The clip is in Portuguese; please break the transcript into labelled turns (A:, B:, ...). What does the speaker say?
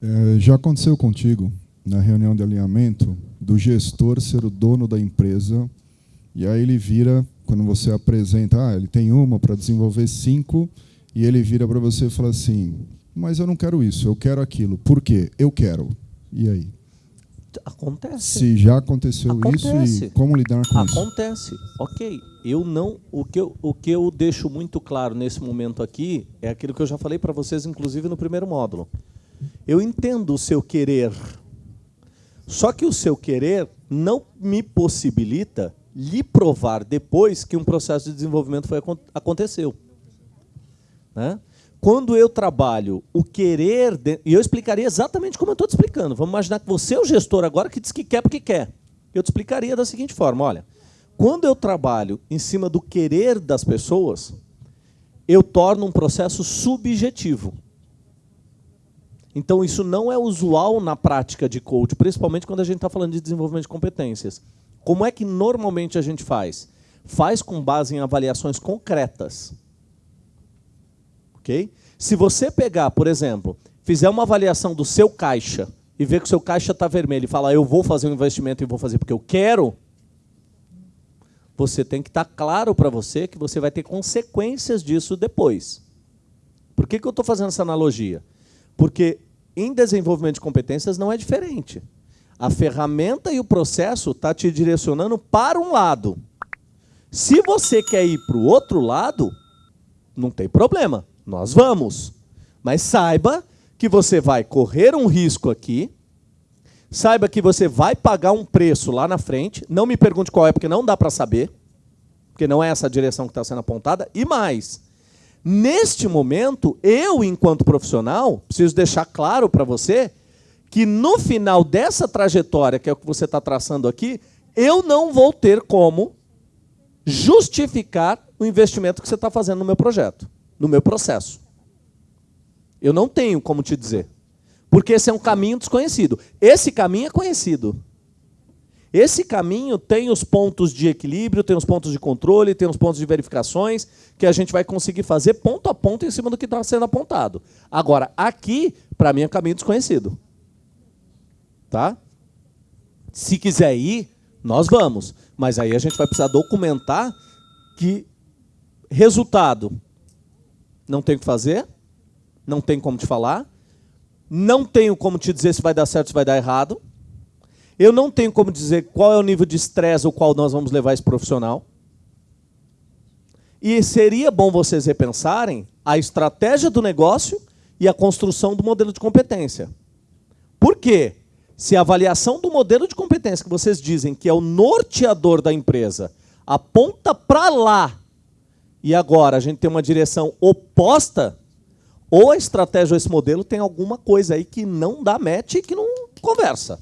A: É, já aconteceu contigo, na reunião de alinhamento, do gestor ser o dono da empresa, e aí ele vira, quando você apresenta, ah, ele tem uma para desenvolver cinco, e ele vira para você e fala assim, mas eu não quero isso, eu quero aquilo. Por quê? Eu quero. E aí?
B: Acontece.
A: Se já aconteceu
B: Acontece.
A: isso e como lidar com isso?
B: Acontece. Ok. Eu não. O que eu, o que eu deixo muito claro nesse momento aqui é aquilo que eu já falei para vocês, inclusive no primeiro módulo. Eu entendo o seu querer. Só que o seu querer não me possibilita lhe provar depois que um processo de desenvolvimento foi, aconteceu. Né? Quando eu trabalho o querer, de... e eu explicaria exatamente como eu estou te explicando. Vamos imaginar que você é o gestor agora que diz que quer porque quer. Eu te explicaria da seguinte forma, olha, quando eu trabalho em cima do querer das pessoas, eu torno um processo subjetivo. Então, isso não é usual na prática de coach, principalmente quando a gente está falando de desenvolvimento de competências. Como é que normalmente a gente faz? Faz com base em avaliações concretas. Ok? Se você pegar, por exemplo, fizer uma avaliação do seu caixa e ver que o seu caixa está vermelho e falar, eu vou fazer um investimento e vou fazer porque eu quero, você tem que estar tá claro para você que você vai ter consequências disso depois. Por que, que eu estou fazendo essa analogia? Porque em desenvolvimento de competências não é diferente. A ferramenta e o processo está te direcionando para um lado. Se você quer ir para o outro lado, não tem problema, nós vamos. Mas saiba que você vai correr um risco aqui, saiba que você vai pagar um preço lá na frente, não me pergunte qual é, porque não dá para saber, porque não é essa a direção que está sendo apontada, e mais, Neste momento, eu, enquanto profissional, preciso deixar claro para você que no final dessa trajetória, que é o que você está traçando aqui, eu não vou ter como justificar o investimento que você está fazendo no meu projeto, no meu processo. Eu não tenho como te dizer. Porque esse é um caminho desconhecido. Esse caminho é conhecido. Esse caminho tem os pontos de equilíbrio, tem os pontos de controle, tem os pontos de verificações que a gente vai conseguir fazer ponto a ponto em cima do que está sendo apontado. Agora, aqui, para mim, é caminho desconhecido. Tá? Se quiser ir, nós vamos. Mas aí a gente vai precisar documentar que resultado não tem o que fazer, não tem como te falar, não tenho como te dizer se vai dar certo ou se vai dar errado, eu não tenho como dizer qual é o nível de estresse ao qual nós vamos levar esse profissional. E seria bom vocês repensarem a estratégia do negócio e a construção do modelo de competência. Por quê? Se a avaliação do modelo de competência que vocês dizem que é o norteador da empresa aponta para lá e agora a gente tem uma direção oposta, ou a estratégia ou esse modelo tem alguma coisa aí que não dá match e que não conversa.